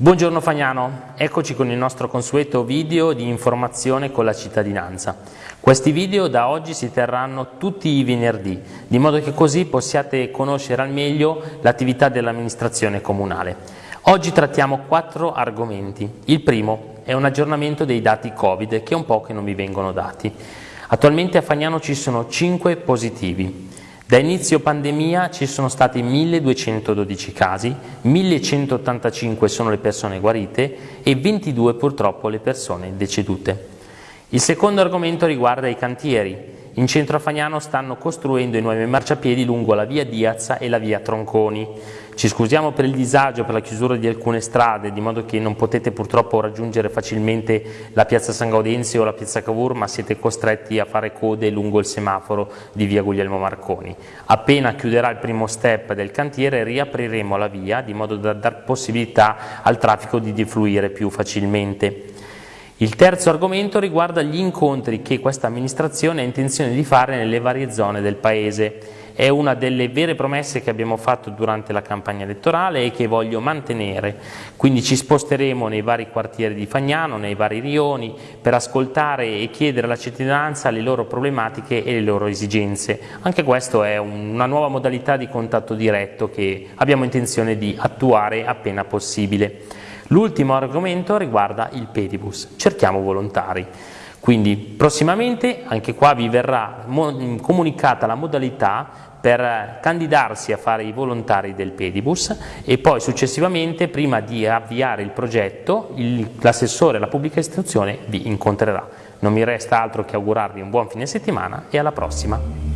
Buongiorno Fagnano, eccoci con il nostro consueto video di informazione con la cittadinanza. Questi video da oggi si terranno tutti i venerdì, di modo che così possiate conoscere al meglio l'attività dell'amministrazione comunale. Oggi trattiamo quattro argomenti. Il primo è un aggiornamento dei dati Covid, che è un po' che non vi vengono dati. Attualmente a Fagnano ci sono 5 positivi. Da inizio pandemia ci sono stati 1212 casi, 1185 sono le persone guarite e 22 purtroppo le persone decedute. Il secondo argomento riguarda i cantieri. In centro a Fagnano stanno costruendo i nuovi marciapiedi lungo la via Diazza e la via Tronconi. Ci scusiamo per il disagio, per la chiusura di alcune strade, di modo che non potete purtroppo raggiungere facilmente la piazza San Gaudenzio o la piazza Cavour, ma siete costretti a fare code lungo il semaforo di via Guglielmo Marconi. Appena chiuderà il primo step del cantiere riapriremo la via, di modo da dar possibilità al traffico di defluire più facilmente. Il terzo argomento riguarda gli incontri che questa amministrazione ha intenzione di fare nelle varie zone del Paese. È una delle vere promesse che abbiamo fatto durante la campagna elettorale e che voglio mantenere. Quindi ci sposteremo nei vari quartieri di Fagnano, nei vari rioni, per ascoltare e chiedere alla cittadinanza le loro problematiche e le loro esigenze. Anche questa è una nuova modalità di contatto diretto che abbiamo intenzione di attuare appena possibile. L'ultimo argomento riguarda il pedibus, cerchiamo volontari. Quindi prossimamente anche qua vi verrà comunicata la modalità per candidarsi a fare i volontari del pedibus e poi successivamente prima di avviare il progetto l'assessore alla pubblica istruzione vi incontrerà. Non mi resta altro che augurarvi un buon fine settimana e alla prossima.